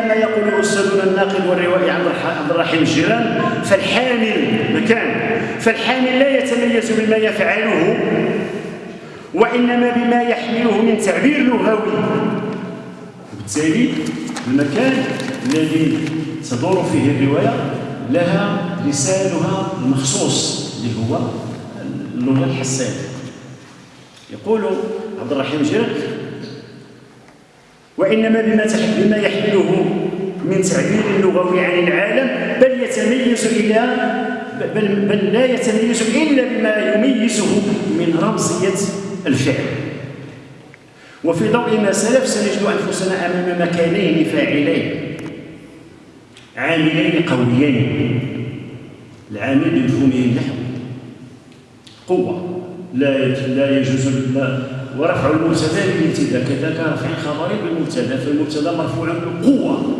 كما يقول أستاذنا الناقد والروائي عبد الرحيم الجيران فالحامل مكان. فالحامل لا يتميز بما يفعله وإنما بما يحمله من تعبير لغوي. وبالتالي المكان الذي تدور فيه الرواية لها لسانها المخصوص اللي هو اللغة الحساسة يقول عبد الرحيم جيرك وإنما بما بما يحمله من تعبير لغوي عن العالم بل يتميز إلى بل, بل لا يتميز إلا بما يميزه من رمزية الفعل. وفي ضوء ما سلف سنجد أنفسنا أمام مكانين فاعلين. عاملين قويين العامل بمفهومه النحوي قوة. لا لا يجوز لا ورفع المبتدا بالابتداء كذاك رفع خبري بالمبتدا فالمبتدا مرفوع بالقوه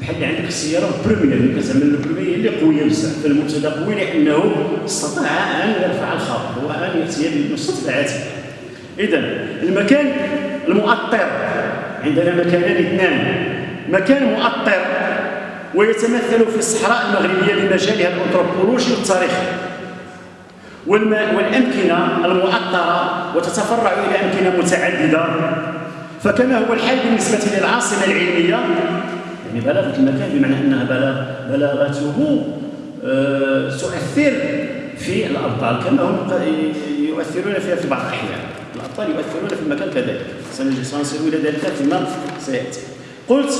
بحال عندك السياره première اللي كتعمل ال première اللي قوية بزاف. فالمبتدا قوي لأنه استطاع أن يرفع الخبر وأن يأتي بالمستطلعات اذا المكان المؤطر. عندنا مكانان اثنان مكان مؤطر ويتمثل في الصحراء المغربية بمجالها الأنثروبولوجي والتاريخي. والأمكنة المؤطرة وتتفرع إلى أمكنة متعددة. فكما هو الحال بالنسبة للعاصمة العلمية يعني بلاغة المكان بمعنى أنها بلاغته أه تؤثر في الأبطال كما هم يؤثرون فيها في بعض الأحيان. الأبطال يؤثرون في المكان كذلك. سنصل إلى ذلك فيما سيأتي. قلت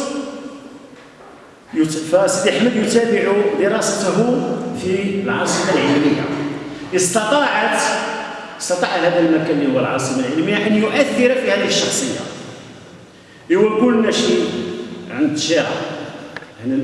فسيدي أحمد يتابع دراسته في العاصمة العلمية. استطاعت استطاع هذا المكان هو العاصمه العلمية أن يؤثر في هذه الشخصية. ايوا قلنا شي عند الشارع هنا